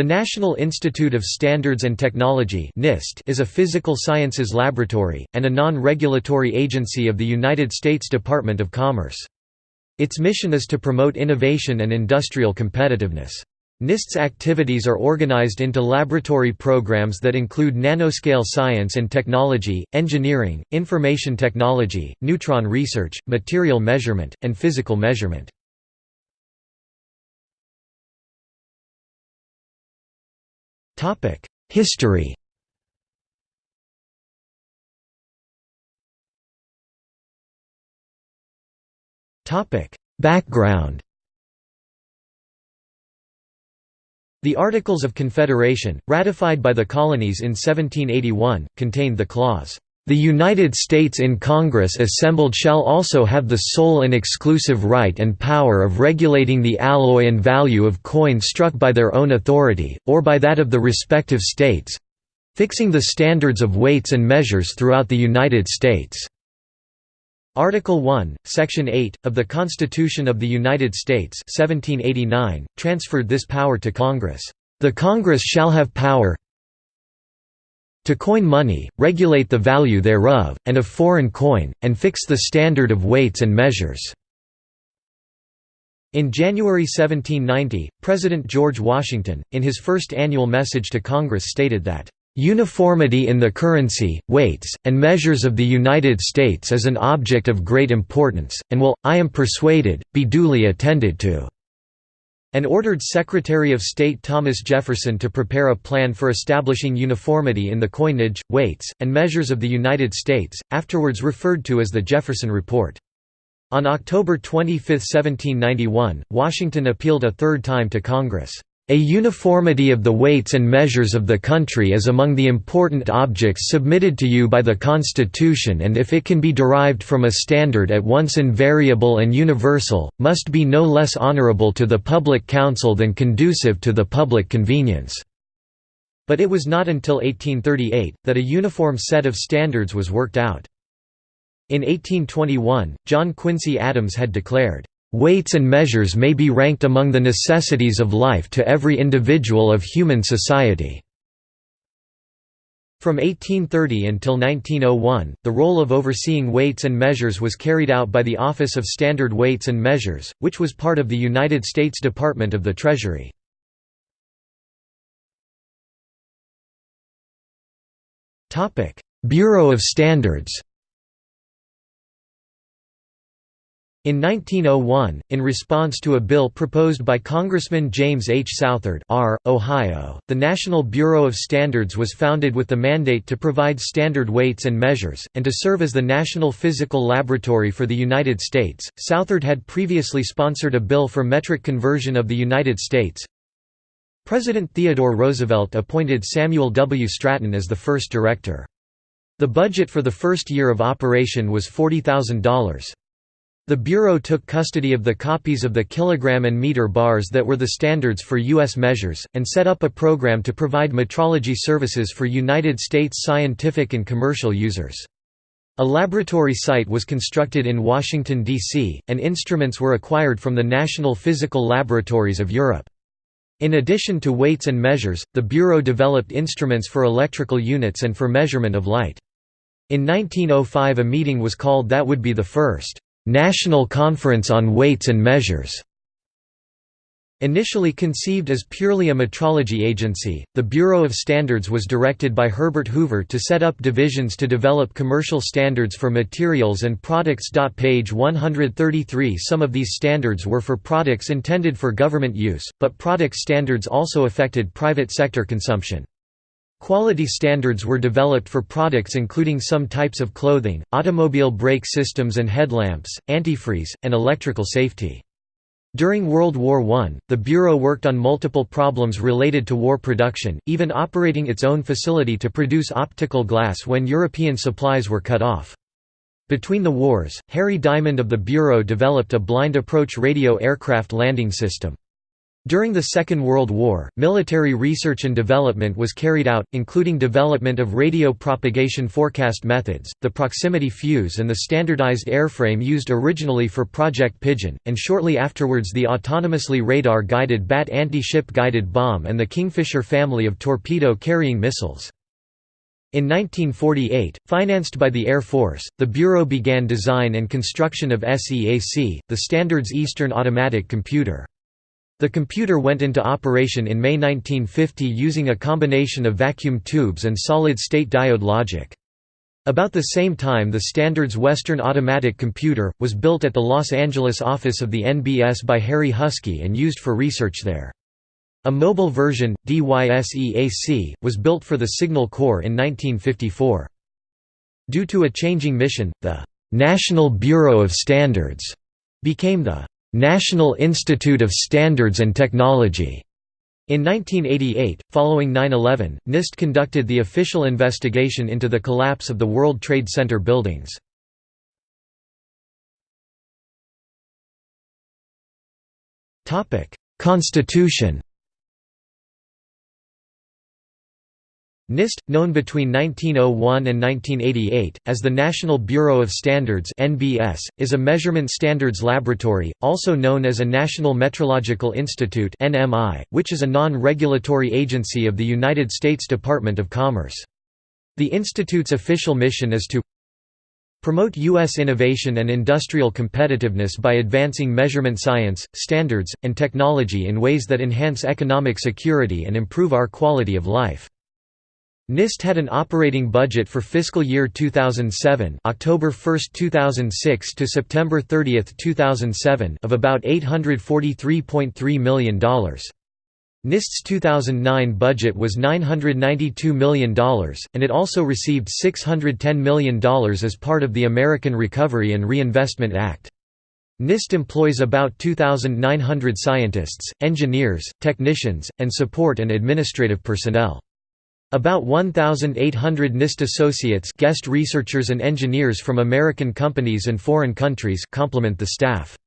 The National Institute of Standards and Technology (NIST) is a physical sciences laboratory, and a non-regulatory agency of the United States Department of Commerce. Its mission is to promote innovation and industrial competitiveness. NIST's activities are organized into laboratory programs that include nanoscale science and technology, engineering, information technology, neutron research, material measurement, and physical measurement. History. Background. The Articles of Confederation, ratified by the colonies in 1781, contained the clause, the United States in Congress assembled shall also have the sole and exclusive right and power of regulating the alloy and value of coin struck by their own authority, or by that of the respective states—fixing the standards of weights and measures throughout the United States." Article 1, Section 8, of the Constitution of the United States 1789, transferred this power to Congress. The Congress shall have power to coin money, regulate the value thereof, and of foreign coin, and fix the standard of weights and measures." In January 1790, President George Washington, in his first annual message to Congress stated that, "...uniformity in the currency, weights, and measures of the United States is an object of great importance, and will, I am persuaded, be duly attended to." And ordered Secretary of State Thomas Jefferson to prepare a plan for establishing uniformity in the coinage, weights, and measures of the United States, afterwards referred to as the Jefferson Report. On October 25, 1791, Washington appealed a third time to Congress. A uniformity of the weights and measures of the country is among the important objects submitted to you by the Constitution and if it can be derived from a standard at once invariable and universal, must be no less honorable to the public council than conducive to the public convenience." But it was not until 1838, that a uniform set of standards was worked out. In 1821, John Quincy Adams had declared, Weights and measures may be ranked among the necessities of life to every individual of human society." From 1830 until 1901, the role of overseeing weights and measures was carried out by the Office of Standard Weights and Measures, which was part of the United States Department of the Treasury. Bureau of Standards In 1901, in response to a bill proposed by Congressman James H. Southard R., Ohio, the National Bureau of Standards was founded with the mandate to provide standard weights and measures, and to serve as the National Physical Laboratory for the United States. Southard had previously sponsored a bill for metric conversion of the United States. President Theodore Roosevelt appointed Samuel W. Stratton as the first director. The budget for the first year of operation was $40,000. The Bureau took custody of the copies of the kilogram and meter bars that were the standards for U.S. measures, and set up a program to provide metrology services for United States scientific and commercial users. A laboratory site was constructed in Washington, D.C., and instruments were acquired from the National Physical Laboratories of Europe. In addition to weights and measures, the Bureau developed instruments for electrical units and for measurement of light. In 1905 a meeting was called that would be the first National Conference on Weights and Measures. Initially conceived as purely a metrology agency, the Bureau of Standards was directed by Herbert Hoover to set up divisions to develop commercial standards for materials and products. Page 133 Some of these standards were for products intended for government use, but product standards also affected private sector consumption. Quality standards were developed for products including some types of clothing, automobile brake systems and headlamps, antifreeze, and electrical safety. During World War I, the Bureau worked on multiple problems related to war production, even operating its own facility to produce optical glass when European supplies were cut off. Between the wars, Harry Diamond of the Bureau developed a blind approach radio aircraft landing system. During the Second World War, military research and development was carried out, including development of radio propagation forecast methods, the proximity fuse and the standardized airframe used originally for Project Pigeon, and shortly afterwards the autonomously radar-guided BAT anti-ship guided bomb and the Kingfisher family of torpedo-carrying missiles. In 1948, financed by the Air Force, the Bureau began design and construction of SEAC, the Standards Eastern Automatic Computer. The computer went into operation in May 1950 using a combination of vacuum tubes and solid-state diode logic. About the same time the Standards Western Automatic Computer, was built at the Los Angeles office of the NBS by Harry Huskey and used for research there. A mobile version, DYSEAC, was built for the Signal Corps in 1954. Due to a changing mission, the «National Bureau of Standards» became the National Institute of Standards and Technology. In 1988, following 9-11, NIST conducted the official investigation into the collapse of the World Trade Center buildings. Constitution NIST, known between 1901 and 1988, as the National Bureau of Standards (NBS), is a measurement standards laboratory, also known as a National Metrological Institute (NMI), which is a non-regulatory agency of the United States Department of Commerce. The institute's official mission is to Promote U.S. innovation and industrial competitiveness by advancing measurement science, standards, and technology in ways that enhance economic security and improve our quality of life. NIST had an operating budget for fiscal year 2007 October 1, 2006 to September 30, 2007 of about $843.3 million. NIST's 2009 budget was $992 million, and it also received $610 million as part of the American Recovery and Reinvestment Act. NIST employs about 2,900 scientists, engineers, technicians, and support and administrative personnel. About 1,800 NIST associates guest researchers and engineers from American companies and foreign countries complement the staff.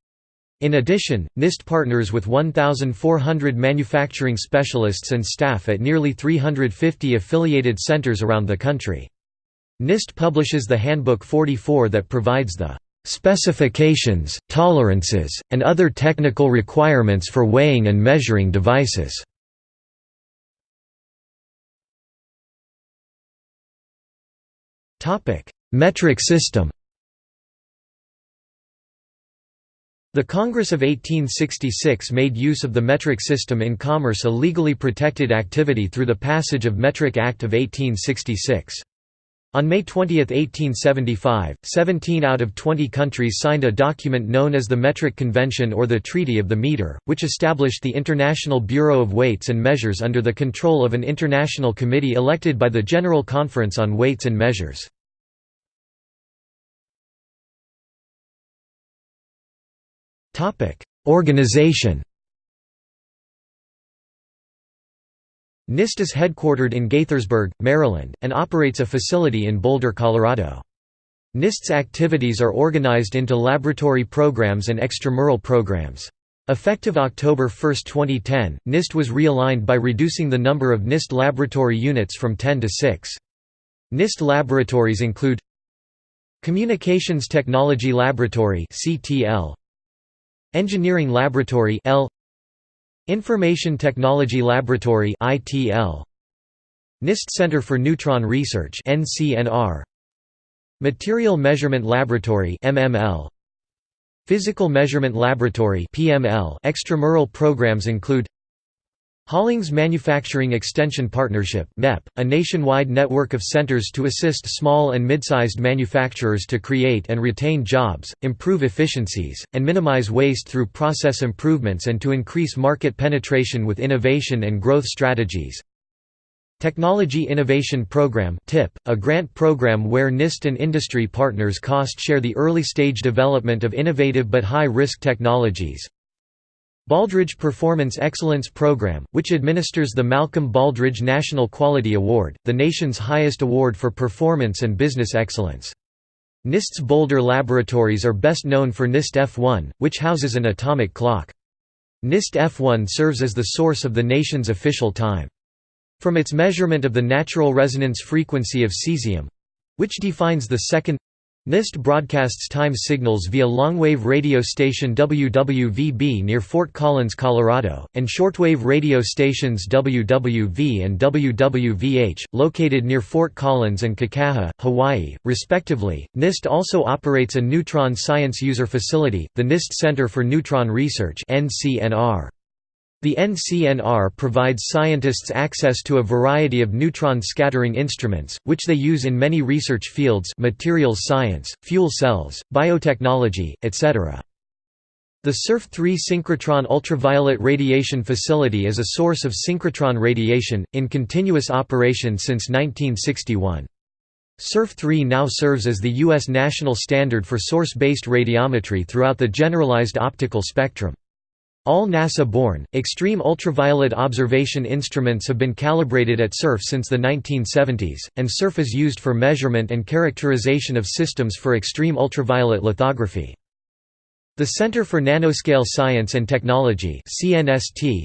In addition, NIST partners with 1,400 manufacturing specialists and staff at nearly 350 affiliated centers around the country. NIST publishes the Handbook 44 that provides the specifications, tolerances, and other technical requirements for weighing and measuring devices. Metric system The Congress of 1866 made use of the metric system in commerce a legally protected activity through the passage of Metric Act of 1866. On May 20, 1875, 17 out of 20 countries signed a document known as the Metric Convention or the Treaty of the Meter, which established the International Bureau of Weights and Measures under the control of an international committee elected by the General Conference on Weights and Measures. Organization NIST is headquartered in Gaithersburg, Maryland, and operates a facility in Boulder, Colorado. NIST's activities are organized into laboratory programs and extramural programs. Effective October 1, 2010, NIST was realigned by reducing the number of NIST laboratory units from 10 to 6. NIST laboratories include Communications Technology Laboratory Engineering Laboratory Information Technology Laboratory ITL NIST Center for Neutron Research NCNR Material Measurement Laboratory MML Physical Measurement Laboratory PML extramural programs include Hollings Manufacturing Extension Partnership MEP, a nationwide network of centers to assist small and mid-sized manufacturers to create and retain jobs, improve efficiencies, and minimize waste through process improvements and to increase market penetration with innovation and growth strategies. Technology Innovation Program TIP, a grant program where NIST and industry partners cost-share the early-stage development of innovative but high-risk technologies. Baldrige Performance Excellence Program, which administers the Malcolm Baldrige National Quality Award, the nation's highest award for performance and business excellence. NIST's Boulder laboratories are best known for NIST F1, which houses an atomic clock. NIST F1 serves as the source of the nation's official time. From its measurement of the natural resonance frequency of cesium—which defines the second NIST broadcasts time signals via longwave radio station WWVB near Fort Collins, Colorado, and shortwave radio stations WWV and WWVH, located near Fort Collins and Kekaha, Hawaii, respectively. NIST also operates a neutron science user facility, the NIST Center for Neutron Research (NCNR). The NCNR provides scientists access to a variety of neutron scattering instruments, which they use in many research fields materials science, fuel cells, biotechnology, etc. The SURF-3 synchrotron ultraviolet radiation facility is a source of synchrotron radiation, in continuous operation since 1961. SURF-3 now serves as the U.S. national standard for source-based radiometry throughout the generalized optical spectrum. All NASA-borne, extreme ultraviolet observation instruments have been calibrated at SURF since the 1970s, and SURF is used for measurement and characterization of systems for extreme ultraviolet lithography. The Center for Nanoscale Science and Technology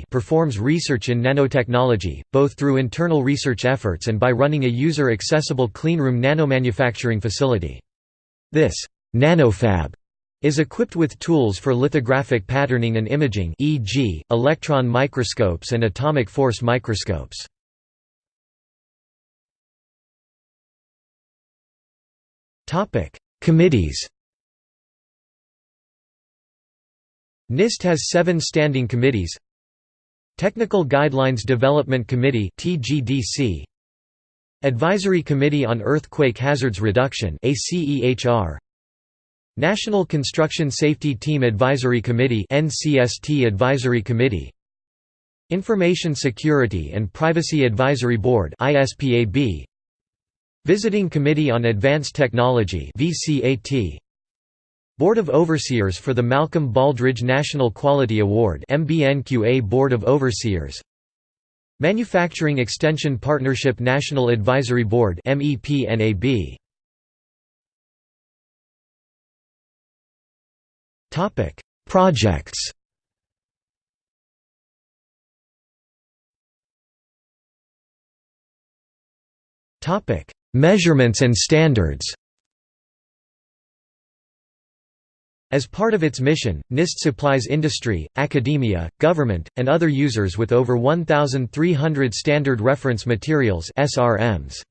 performs research in nanotechnology, both through internal research efforts and by running a user-accessible cleanroom nanomanufacturing facility. This «nanofab» is equipped with tools for lithographic patterning and imaging e.g., electron microscopes and atomic force microscopes. Committees NIST has seven standing committees Technical Guidelines Development Committee Advisory Committee on Earthquake Hazards Reduction National Construction Safety Team Advisory Committee NCST Advisory Committee. Information Security and Privacy Advisory Board ISPAB Visiting Committee on Advanced Technology VCAT Board of Overseers for the Malcolm Baldrige National Quality Award MBNQA Board of Overseers. Manufacturing Extension Partnership National Advisory Board MEPNAB Topic: Projects. Topic: Measurements and standards. As part of its mission, NIST supplies industry, academia, government, and other users with over 1,300 standard reference materials SRMs.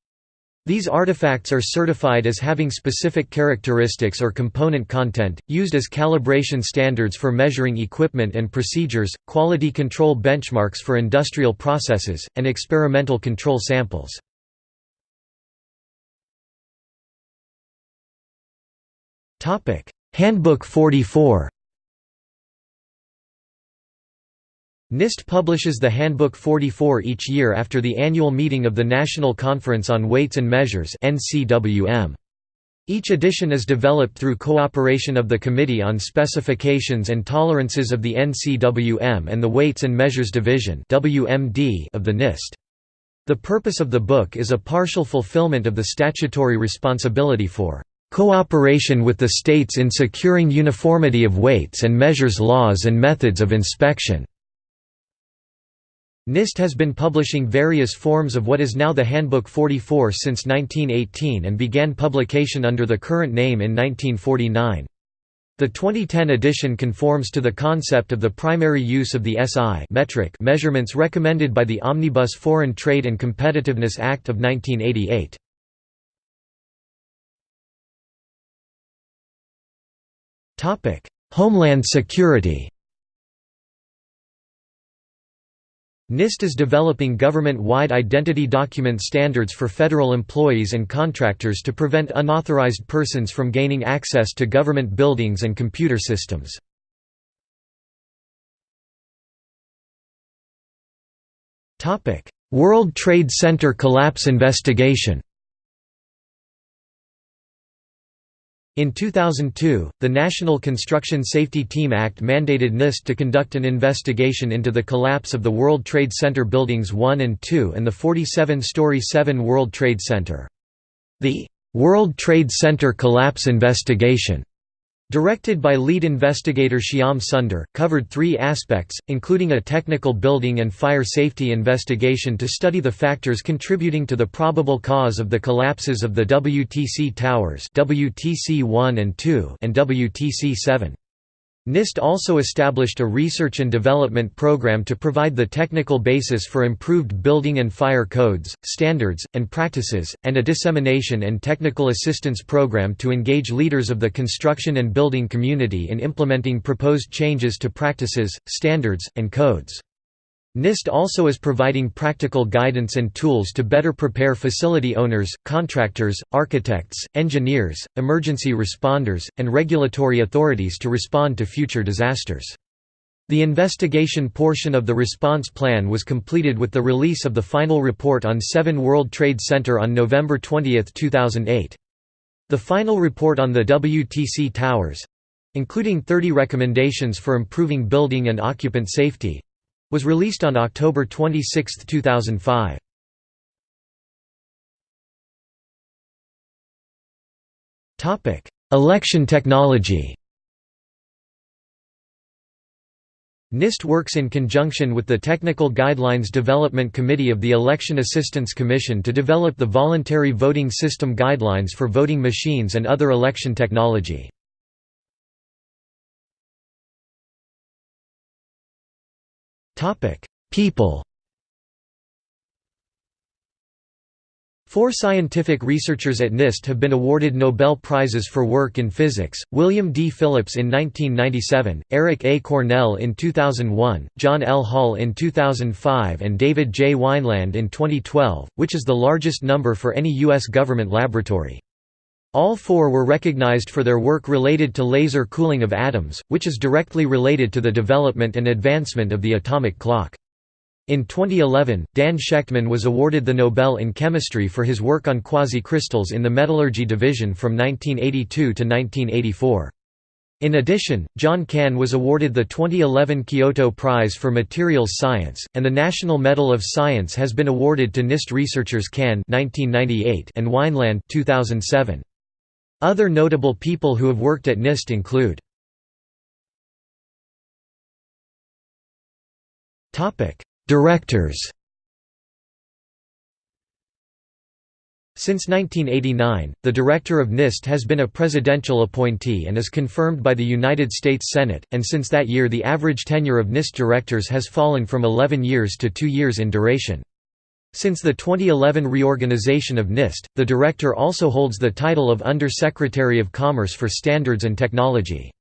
These artifacts are certified as having specific characteristics or component content, used as calibration standards for measuring equipment and procedures, quality control benchmarks for industrial processes, and experimental control samples. Handbook 44 NIST publishes the Handbook 44 each year after the annual meeting of the National Conference on Weights and Measures Each edition is developed through cooperation of the Committee on Specifications and Tolerances of the NCWM and the Weights and Measures Division of the NIST. The purpose of the book is a partial fulfillment of the statutory responsibility for cooperation with the states in securing uniformity of weights and measures laws and methods of inspection. NIST has been publishing various forms of what is now the Handbook 44 since 1918 and began publication under the current name in 1949. The 2010 edition conforms to the concept of the primary use of the SI metric measurements recommended by the Omnibus Foreign Trade and Competitiveness Act of 1988. Homeland Security NIST is developing government-wide identity document standards for federal employees and contractors to prevent unauthorized persons from gaining access to government buildings and computer systems. World Trade Center collapse investigation In 2002, the National Construction Safety Team Act mandated NIST to conduct an investigation into the collapse of the World Trade Center Buildings 1 and 2 and the 47-story 7 World Trade Center. The World Trade Center Collapse Investigation Directed by lead investigator Shyam Sunder, covered three aspects, including a technical building and fire safety investigation to study the factors contributing to the probable cause of the collapses of the WTC towers WTC-1 and 2 and WTC-7. NIST also established a research and development program to provide the technical basis for improved building and fire codes, standards, and practices, and a dissemination and technical assistance program to engage leaders of the construction and building community in implementing proposed changes to practices, standards, and codes. NIST also is providing practical guidance and tools to better prepare facility owners, contractors, architects, engineers, emergency responders, and regulatory authorities to respond to future disasters. The investigation portion of the response plan was completed with the release of the final report on 7 World Trade Center on November 20, 2008. The final report on the WTC towers—including 30 recommendations for improving building and occupant safety, was released on October 26, 2005. Topic: Election technology. NIST works in conjunction with the Technical Guidelines Development Committee of the Election Assistance Commission to develop the Voluntary Voting System Guidelines for voting machines and other election technology. Topic: People. Four scientific researchers at NIST have been awarded Nobel Prizes for work in physics, William D. Phillips in 1997, Eric A. Cornell in 2001, John L. Hall in 2005 and David J. Wineland in 2012, which is the largest number for any U.S. government laboratory. All four were recognized for their work related to laser cooling of atoms, which is directly related to the development and advancement of the atomic clock. In 2011, Dan Shechtman was awarded the Nobel in Chemistry for his work on quasi-crystals in the metallurgy division from 1982 to 1984. In addition, John Cahn was awarded the 2011 Kyoto Prize for Materials Science, and the National Medal of Science has been awarded to NIST researchers Cahn and Wineland 2007. Other notable people who have worked at NIST include Directors Since 1989, the director of NIST has been a presidential appointee and is confirmed by the United States Senate, and since that year the average tenure of NIST directors has fallen from 11 years to two years in duration. Since the 2011 reorganization of NIST, the director also holds the title of Under-Secretary of Commerce for Standards and Technology.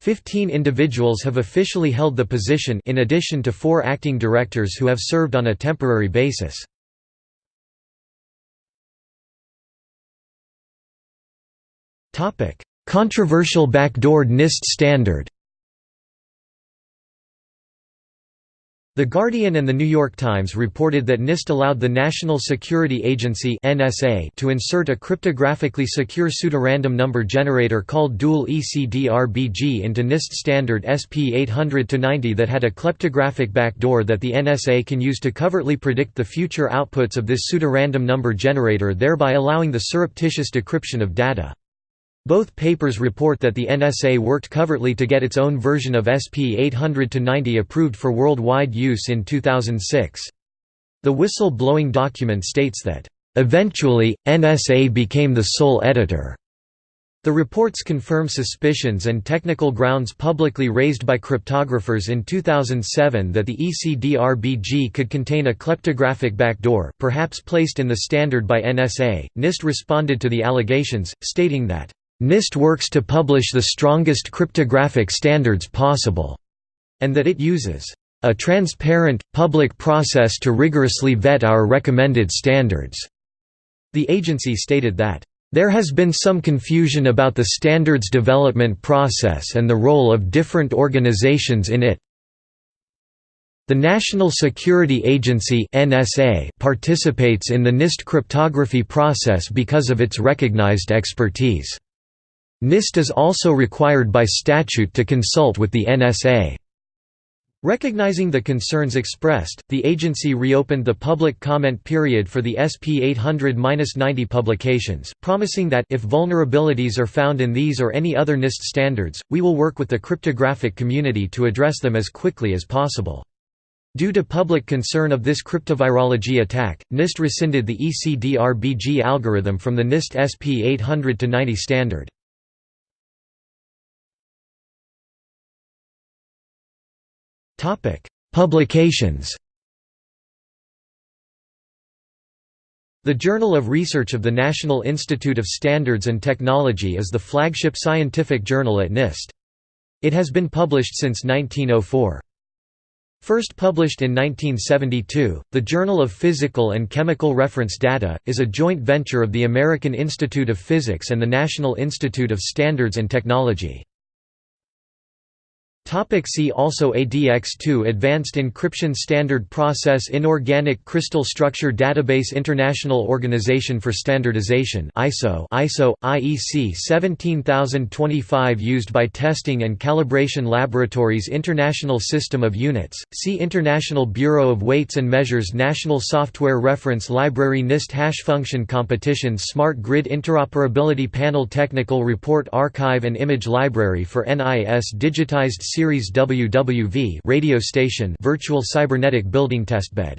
Fifteen individuals have officially held the position in addition to four acting directors who have served on a temporary basis. Controversial backdoored NIST standard The Guardian and The New York Times reported that NIST allowed the National Security Agency (NSA) to insert a cryptographically secure pseudorandom number generator called Dual ECDRBG into NIST standard SP 800-90 that had a kleptographic backdoor that the NSA can use to covertly predict the future outputs of this pseudorandom number generator thereby allowing the surreptitious decryption of data. Both papers report that the NSA worked covertly to get its own version of SP 800-90 approved for worldwide use in 2006. The whistle-blowing document states that, "...eventually, NSA became the sole editor." The reports confirm suspicions and technical grounds publicly raised by cryptographers in 2007 that the ECDRBG could contain a kleptographic backdoor perhaps placed in the standard by NSA. NIST responded to the allegations, stating that NIST works to publish the strongest cryptographic standards possible, and that it uses a transparent, public process to rigorously vet our recommended standards. The agency stated that there has been some confusion about the standards development process and the role of different organizations in it. The National Security Agency (NSA) participates in the NIST cryptography process because of its recognized expertise. NIST is also required by statute to consult with the NSA. Recognizing the concerns expressed, the agency reopened the public comment period for the SP 800-90 publications, promising that if vulnerabilities are found in these or any other NIST standards, we will work with the cryptographic community to address them as quickly as possible. Due to public concern of this cryptovirology attack, NIST rescinded the ECDRBG algorithm from the NIST SP 800-90 standard. Publications The Journal of Research of the National Institute of Standards and Technology is the flagship scientific journal at NIST. It has been published since 1904. First published in 1972, the Journal of Physical and Chemical Reference Data, is a joint venture of the American Institute of Physics and the National Institute of Standards and Technology. Topic see also ADX2 Advanced Encryption Standard Process Inorganic Crystal Structure Database International Organization for Standardization ISO ISO IEC 17025 used by testing and calibration laboratories International System of Units See International Bureau of Weights and Measures National Software Reference Library NIST Hash Function Competitions Smart Grid Interoperability Panel Technical Report Archive and Image Library for NIS Digitized Series WWV radio station Virtual Cybernetic Building Testbed